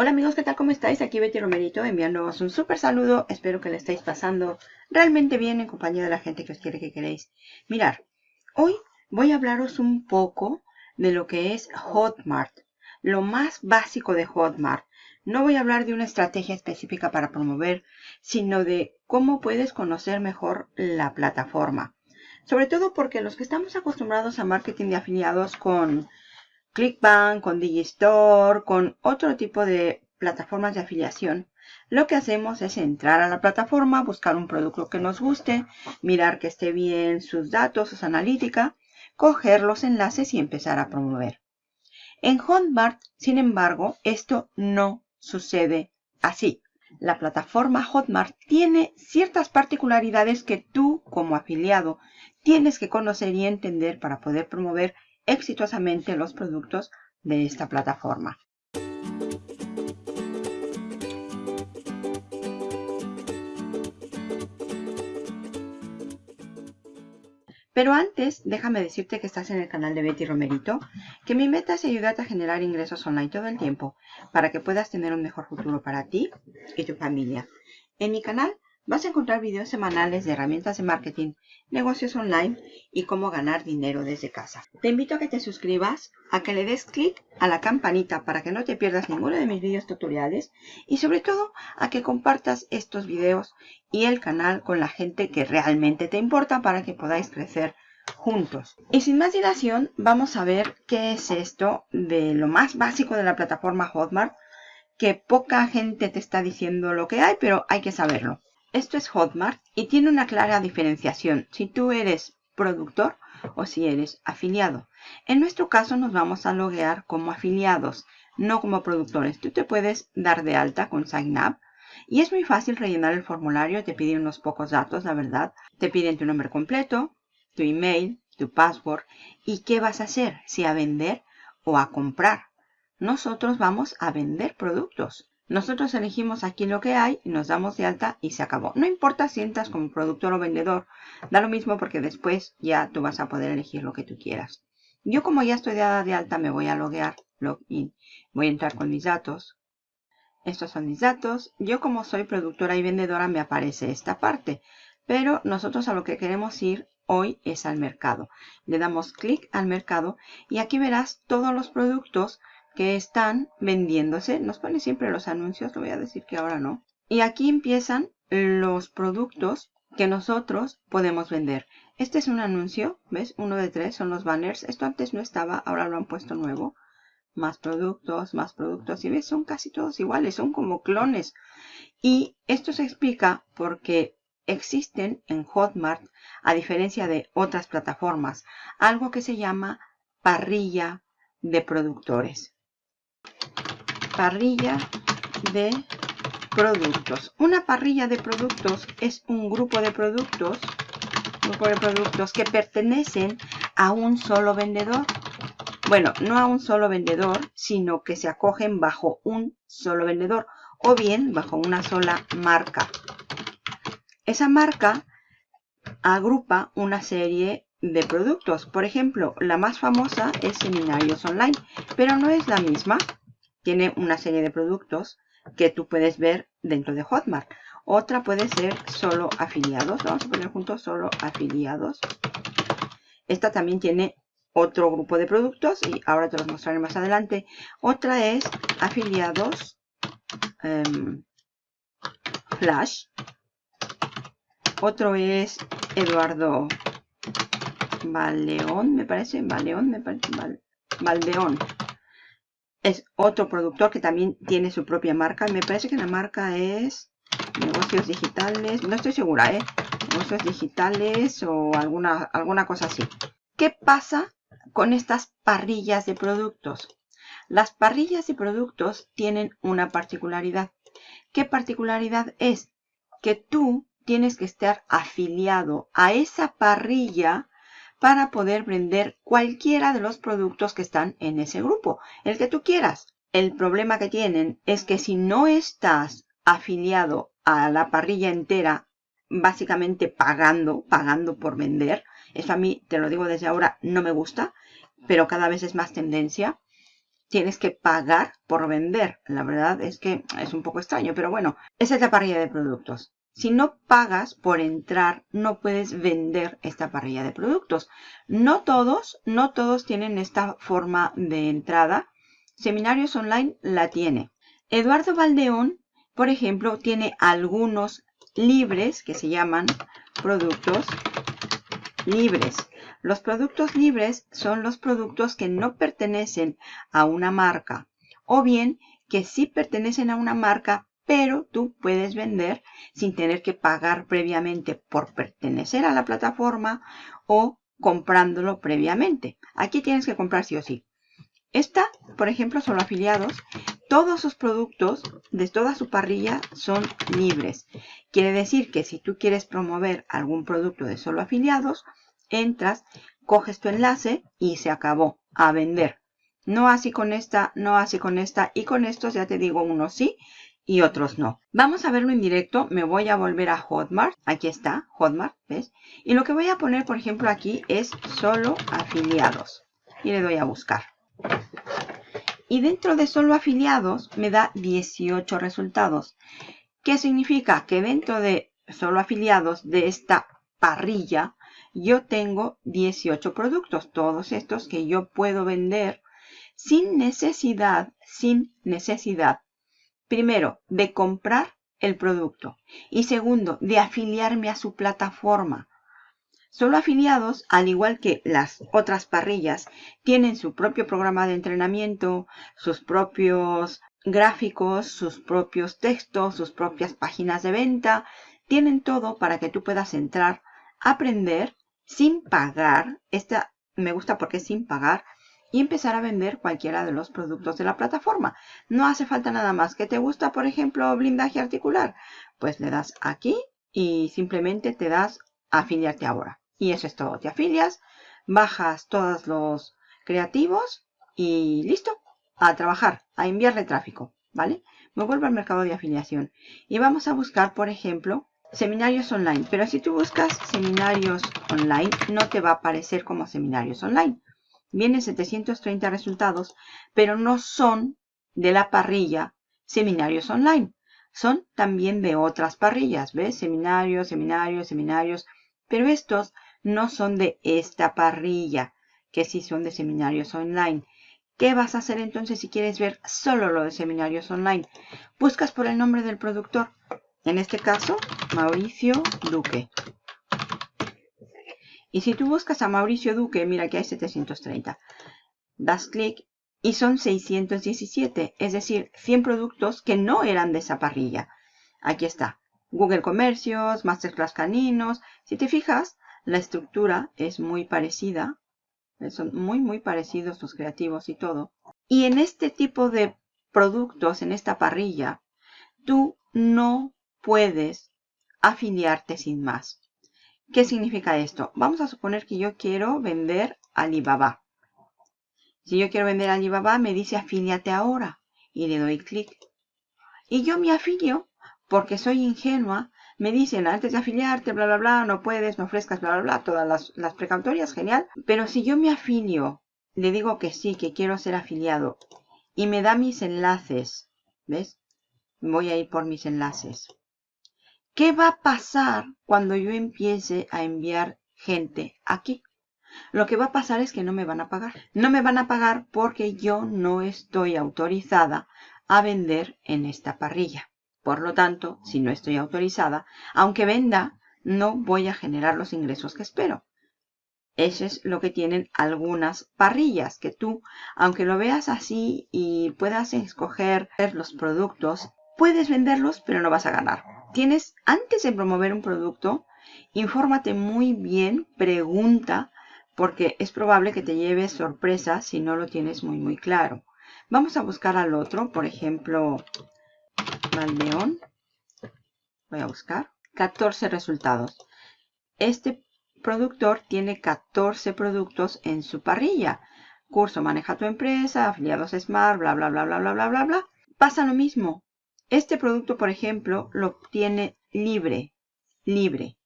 Hola amigos, ¿qué tal? ¿Cómo estáis? Aquí Betty Romerito enviándoos un súper saludo. Espero que le estéis pasando realmente bien en compañía de la gente que os quiere que queréis. Mirar, hoy voy a hablaros un poco de lo que es Hotmart. Lo más básico de Hotmart. No voy a hablar de una estrategia específica para promover, sino de cómo puedes conocer mejor la plataforma. Sobre todo porque los que estamos acostumbrados a marketing de afiliados con ClickBank, con Digistore, con otro tipo de plataformas de afiliación, lo que hacemos es entrar a la plataforma, buscar un producto que nos guste, mirar que esté bien sus datos, sus analítica, coger los enlaces y empezar a promover. En Hotmart, sin embargo, esto no sucede así. La plataforma Hotmart tiene ciertas particularidades que tú, como afiliado, tienes que conocer y entender para poder promover exitosamente los productos de esta plataforma. Pero antes, déjame decirte que estás en el canal de Betty Romerito, que mi meta es ayudarte a generar ingresos online todo el tiempo para que puedas tener un mejor futuro para ti y tu familia. En mi canal vas a encontrar videos semanales de herramientas de marketing, negocios online y cómo ganar dinero desde casa. Te invito a que te suscribas, a que le des clic a la campanita para que no te pierdas ninguno de mis videos tutoriales y sobre todo a que compartas estos videos y el canal con la gente que realmente te importa para que podáis crecer juntos. Y sin más dilación, vamos a ver qué es esto de lo más básico de la plataforma Hotmart, que poca gente te está diciendo lo que hay, pero hay que saberlo. Esto es Hotmart y tiene una clara diferenciación si tú eres productor o si eres afiliado. En nuestro caso nos vamos a loguear como afiliados, no como productores. Tú te puedes dar de alta con Sign Up y es muy fácil rellenar el formulario, te piden unos pocos datos, la verdad. Te piden tu nombre completo, tu email, tu password y qué vas a hacer, si a vender o a comprar. Nosotros vamos a vender productos. Nosotros elegimos aquí lo que hay, nos damos de alta y se acabó. No importa si entras como productor o vendedor, da lo mismo porque después ya tú vas a poder elegir lo que tú quieras. Yo como ya estoy dada de alta me voy a loguear, login. Voy a entrar con mis datos. Estos son mis datos. Yo como soy productora y vendedora me aparece esta parte. Pero nosotros a lo que queremos ir hoy es al mercado. Le damos clic al mercado y aquí verás todos los productos que están vendiéndose. Nos pone siempre los anuncios, lo voy a decir que ahora no. Y aquí empiezan los productos que nosotros podemos vender. Este es un anuncio, ¿ves? Uno de tres son los banners. Esto antes no estaba, ahora lo han puesto nuevo. Más productos, más productos. Y ves, son casi todos iguales, son como clones. Y esto se explica porque existen en Hotmart, a diferencia de otras plataformas, algo que se llama parrilla de productores parrilla de productos. Una parrilla de productos es un grupo de productos, grupo de productos que pertenecen a un solo vendedor. Bueno, no a un solo vendedor, sino que se acogen bajo un solo vendedor o bien bajo una sola marca. Esa marca agrupa una serie de productos. Por ejemplo, la más famosa es Seminarios Online, pero no es la misma tiene una serie de productos que tú puedes ver dentro de Hotmart. Otra puede ser solo afiliados. Vamos a poner juntos solo afiliados. Esta también tiene otro grupo de productos y ahora te los mostraré más adelante. Otra es afiliados em, Flash. Otro es Eduardo Baleón, me parece. Baleón, me parece. Valdeón es otro productor que también tiene su propia marca. Me parece que la marca es negocios digitales. No estoy segura, ¿eh? Negocios digitales o alguna, alguna cosa así. ¿Qué pasa con estas parrillas de productos? Las parrillas de productos tienen una particularidad. ¿Qué particularidad es? Que tú tienes que estar afiliado a esa parrilla para poder vender cualquiera de los productos que están en ese grupo, el que tú quieras. El problema que tienen es que si no estás afiliado a la parrilla entera, básicamente pagando, pagando por vender, eso a mí, te lo digo desde ahora, no me gusta, pero cada vez es más tendencia. tienes que pagar por vender. La verdad es que es un poco extraño, pero bueno, esa es la parrilla de productos. Si no pagas por entrar, no puedes vender esta parrilla de productos. No todos, no todos tienen esta forma de entrada. Seminarios Online la tiene. Eduardo Valdeón, por ejemplo, tiene algunos libres que se llaman productos libres. Los productos libres son los productos que no pertenecen a una marca o bien que sí pertenecen a una marca pero tú puedes vender sin tener que pagar previamente por pertenecer a la plataforma o comprándolo previamente. Aquí tienes que comprar sí o sí. Esta, por ejemplo, son afiliados. Todos sus productos de toda su parrilla son libres. Quiere decir que si tú quieres promover algún producto de solo afiliados, entras, coges tu enlace y se acabó a vender. No así con esta, no así con esta y con estos ya te digo unos sí y otros no. Vamos a verlo en directo. Me voy a volver a Hotmart. Aquí está, Hotmart, ¿ves? Y lo que voy a poner, por ejemplo, aquí es solo afiliados. Y le doy a buscar. Y dentro de solo afiliados me da 18 resultados. ¿Qué significa? Que dentro de solo afiliados de esta parrilla, yo tengo 18 productos. Todos estos que yo puedo vender sin necesidad, sin necesidad primero, de comprar el producto y segundo, de afiliarme a su plataforma. Solo afiliados, al igual que las otras parrillas, tienen su propio programa de entrenamiento, sus propios gráficos, sus propios textos, sus propias páginas de venta. Tienen todo para que tú puedas entrar, aprender sin pagar. Esta me gusta porque es sin pagar y empezar a vender cualquiera de los productos de la plataforma. No hace falta nada más. ¿Que te gusta, por ejemplo, blindaje articular? Pues le das aquí y simplemente te das afiliarte ahora. Y eso es todo. Te afilias, bajas todos los creativos y listo. A trabajar, a enviarle tráfico, ¿vale? Me vuelvo al mercado de afiliación. Y vamos a buscar, por ejemplo, seminarios online. Pero si tú buscas seminarios online, no te va a aparecer como seminarios online vienen 730 resultados, pero no son de la parrilla seminarios online. Son también de otras parrillas, ¿ves? Seminarios, seminarios, seminarios. Pero estos no son de esta parrilla, que sí son de seminarios online. ¿Qué vas a hacer entonces si quieres ver solo lo de seminarios online? Buscas por el nombre del productor. En este caso, Mauricio Duque. Y si tú buscas a Mauricio Duque, mira que hay 730. Das clic y son 617, es decir, 100 productos que no eran de esa parrilla. Aquí está. Google Comercios, Masterclass Caninos. Si te fijas, la estructura es muy parecida. Son muy, muy parecidos los creativos y todo. Y en este tipo de productos, en esta parrilla, tú no puedes afiliarte sin más. ¿Qué significa esto? Vamos a suponer que yo quiero vender Alibaba. Si yo quiero vender Alibaba, me dice afíliate ahora. Y le doy clic. Y yo me afilio porque soy ingenua. Me dicen antes de afiliarte, bla, bla, bla, no puedes, no ofrezcas, bla, bla, bla, todas las, las precautorias, genial. Pero si yo me afilio, le digo que sí, que quiero ser afiliado y me da mis enlaces, ¿ves? Voy a ir por mis enlaces. ¿Qué va a pasar cuando yo empiece a enviar gente aquí? Lo que va a pasar es que no me van a pagar. No me van a pagar porque yo no estoy autorizada a vender en esta parrilla. Por lo tanto, si no estoy autorizada, aunque venda, no voy a generar los ingresos que espero. Eso es lo que tienen algunas parrillas, que tú, aunque lo veas así y puedas escoger los productos, puedes venderlos, pero no vas a ganar tienes, antes de promover un producto, infórmate muy bien, pregunta, porque es probable que te lleves sorpresa si no lo tienes muy, muy claro. Vamos a buscar al otro, por ejemplo, Valdeón. Voy a buscar. 14 resultados. Este productor tiene 14 productos en su parrilla. Curso Maneja tu empresa, afiliados Smart, bla, bla, bla, bla, bla, bla, bla, bla. Pasa lo mismo. Este producto, por ejemplo, lo tiene libre, libre.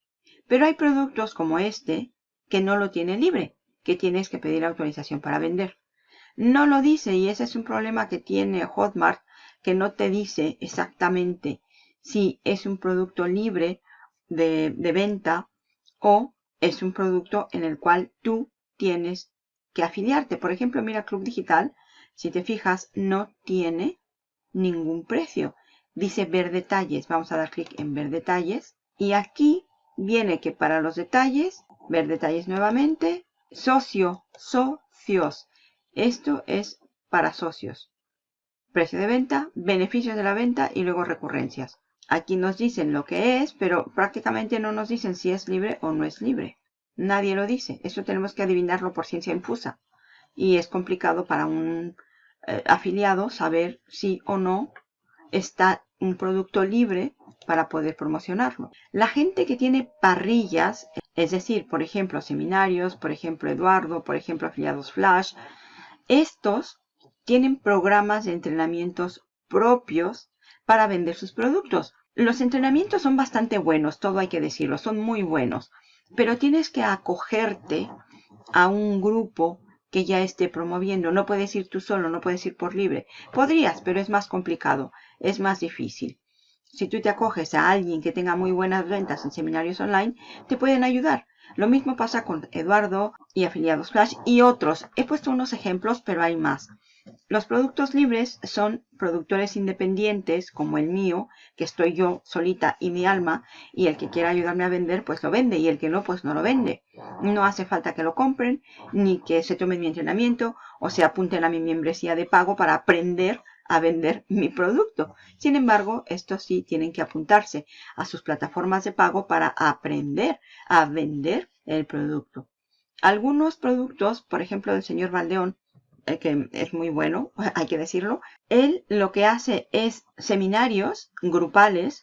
Pero hay productos como este que no lo tiene libre, que tienes que pedir autorización para vender. No lo dice y ese es un problema que tiene Hotmart, que no te dice exactamente si es un producto libre de, de venta o es un producto en el cual tú tienes que afiliarte. Por ejemplo, mira Club Digital, si te fijas, no tiene ningún precio. Dice ver detalles. Vamos a dar clic en ver detalles. Y aquí viene que para los detalles, ver detalles nuevamente, socio, socios. Esto es para socios. Precio de venta, beneficios de la venta y luego recurrencias. Aquí nos dicen lo que es, pero prácticamente no nos dicen si es libre o no es libre. Nadie lo dice. Eso tenemos que adivinarlo por ciencia infusa. Y es complicado para un eh, afiliado saber si o no está un producto libre para poder promocionarlo. La gente que tiene parrillas, es decir, por ejemplo, seminarios, por ejemplo, Eduardo, por ejemplo, afiliados Flash, estos tienen programas de entrenamientos propios para vender sus productos. Los entrenamientos son bastante buenos, todo hay que decirlo, son muy buenos, pero tienes que acogerte a un grupo que ya esté promoviendo. No puedes ir tú solo, no puedes ir por libre. Podrías, pero es más complicado, es más difícil. Si tú te acoges a alguien que tenga muy buenas ventas en seminarios online, te pueden ayudar. Lo mismo pasa con Eduardo y afiliados Flash y otros. He puesto unos ejemplos, pero hay más. Los productos libres son productores independientes, como el mío, que estoy yo solita y mi alma, y el que quiera ayudarme a vender, pues lo vende, y el que no, pues no lo vende. No hace falta que lo compren, ni que se tomen mi entrenamiento, o se apunten a mi membresía de pago para aprender a vender mi producto. Sin embargo, estos sí tienen que apuntarse a sus plataformas de pago para aprender a vender el producto. Algunos productos, por ejemplo, del señor Valdeón, eh, que es muy bueno, hay que decirlo, él lo que hace es seminarios grupales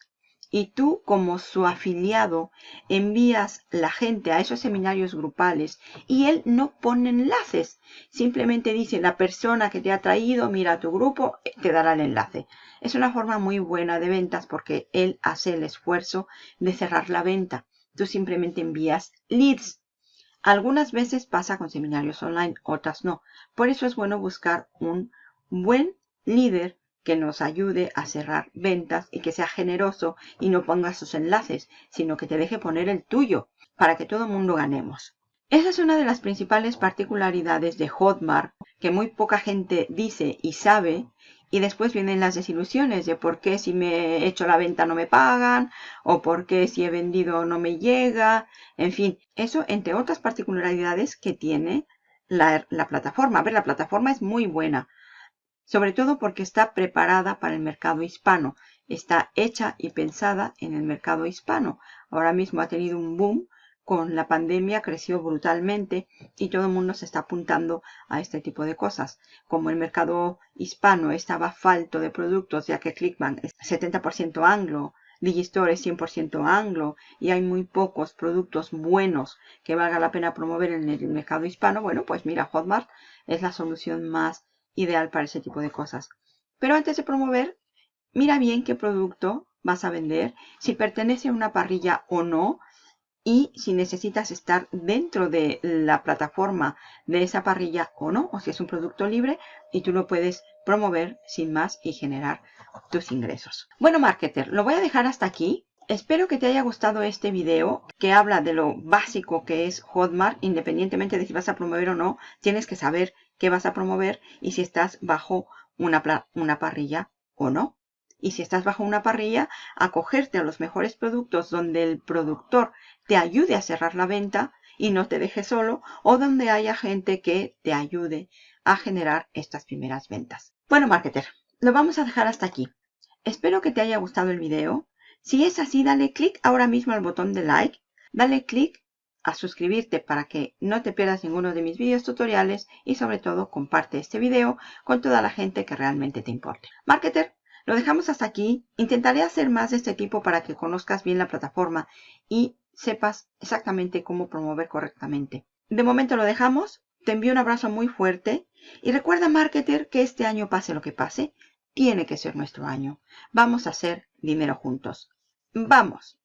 y tú como su afiliado envías la gente a esos seminarios grupales y él no pone enlaces. Simplemente dice la persona que te ha traído, mira tu grupo, eh, te dará el enlace. Es una forma muy buena de ventas porque él hace el esfuerzo de cerrar la venta. Tú simplemente envías leads algunas veces pasa con seminarios online, otras no. Por eso es bueno buscar un buen líder que nos ayude a cerrar ventas y que sea generoso y no ponga sus enlaces, sino que te deje poner el tuyo para que todo el mundo ganemos. Esa es una de las principales particularidades de Hotmart que muy poca gente dice y sabe y después vienen las desilusiones de por qué si me he hecho la venta no me pagan, o por qué si he vendido no me llega. En fin, eso entre otras particularidades que tiene la, la plataforma. A ver, la plataforma es muy buena. Sobre todo porque está preparada para el mercado hispano. Está hecha y pensada en el mercado hispano. Ahora mismo ha tenido un boom con la pandemia creció brutalmente y todo el mundo se está apuntando a este tipo de cosas. Como el mercado hispano estaba falto de productos, ya que Clickbank es 70% anglo, Digistore es 100% anglo y hay muy pocos productos buenos que valga la pena promover en el mercado hispano, bueno, pues mira, Hotmart es la solución más ideal para ese tipo de cosas. Pero antes de promover, mira bien qué producto vas a vender, si pertenece a una parrilla o no, y si necesitas estar dentro de la plataforma de esa parrilla o no, o si es un producto libre y tú lo puedes promover sin más y generar tus ingresos. Bueno, marketer, lo voy a dejar hasta aquí. Espero que te haya gustado este video que habla de lo básico que es Hotmart, independientemente de si vas a promover o no, tienes que saber qué vas a promover y si estás bajo una, parrilla o no. Y si estás bajo una parrilla, acogerte a los mejores productos donde el productor te ayude a cerrar la venta y no te deje solo o donde haya gente que te ayude a generar estas primeras ventas. Bueno, marketer, lo vamos a dejar hasta aquí. Espero que te haya gustado el video. Si es así, dale clic ahora mismo al botón de like. Dale clic a suscribirte para que no te pierdas ninguno de mis videos tutoriales y sobre todo comparte este video con toda la gente que realmente te importe. Marketer, lo dejamos hasta aquí. Intentaré hacer más de este tipo para que conozcas bien la plataforma y sepas exactamente cómo promover correctamente. De momento lo dejamos. Te envío un abrazo muy fuerte. Y recuerda, marketer, que este año pase lo que pase, tiene que ser nuestro año. Vamos a hacer dinero juntos. ¡Vamos!